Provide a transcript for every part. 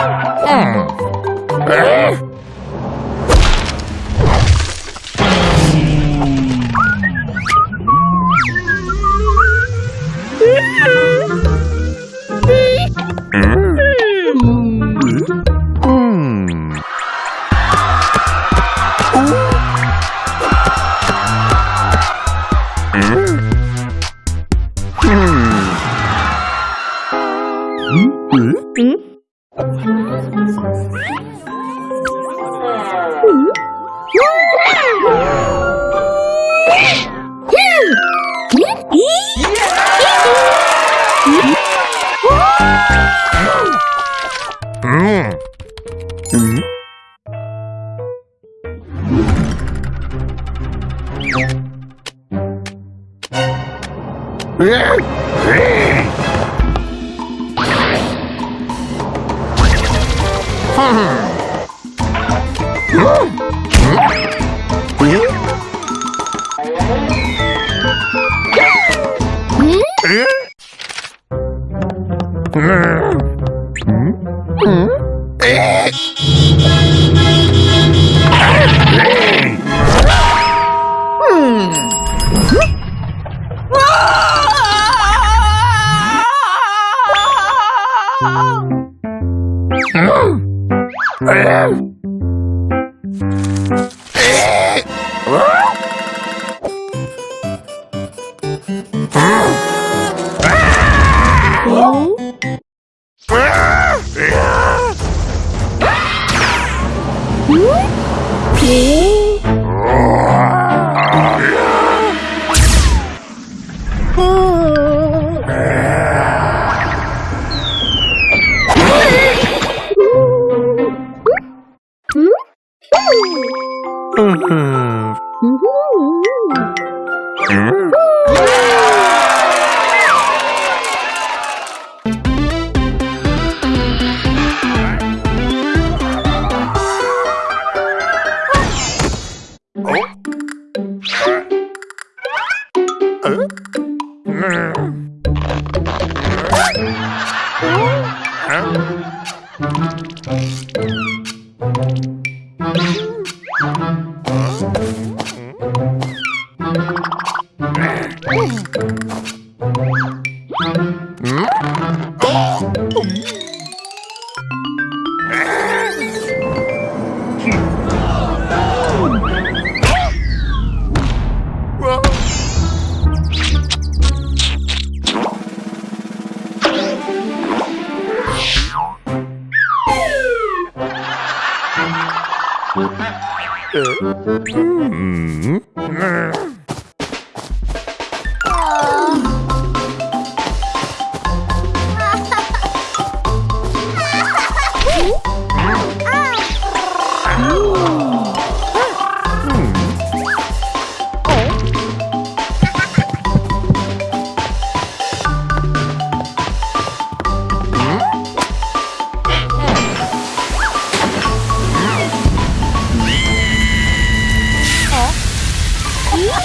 Hum. Hum. Yeah! Hmm. Brrr. Huh? Hmm. hmm. Mm-hmm.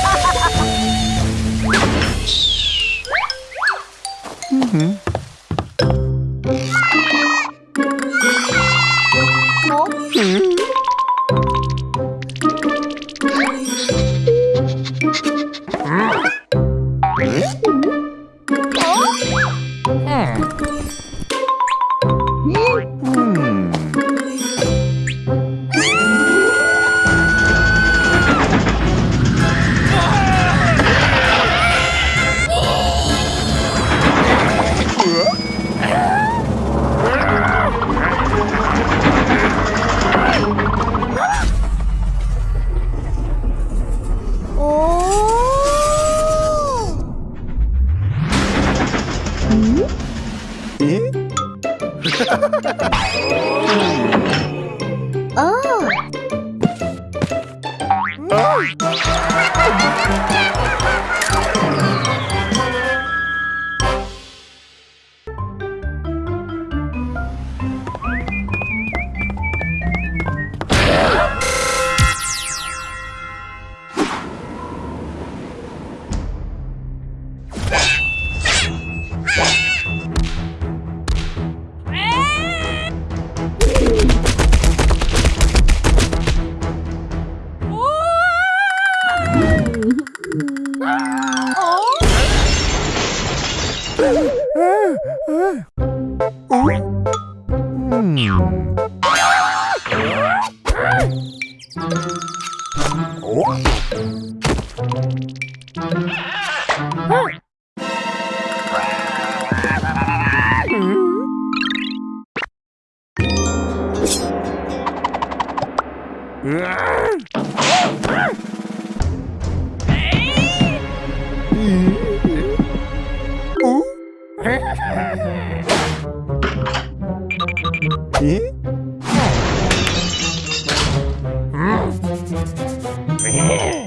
mm-hmm. Hmm. mm-hmm. Hmm. Ha ha ha ha! Ah! Wow.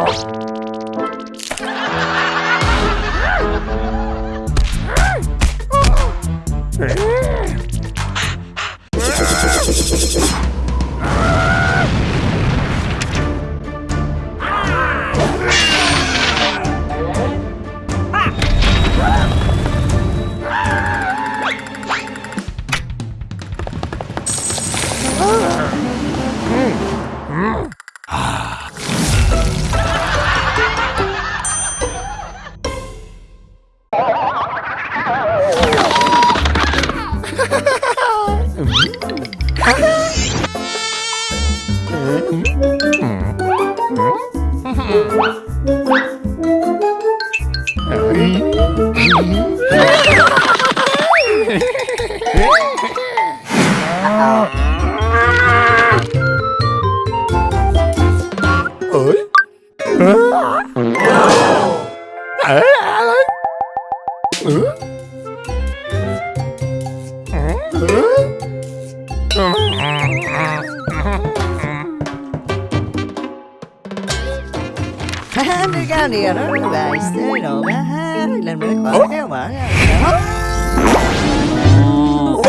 Oh. Hey. Đi ra nè nó về xế đồ má ha Lần bữa khỏi kéo mở ra Ủa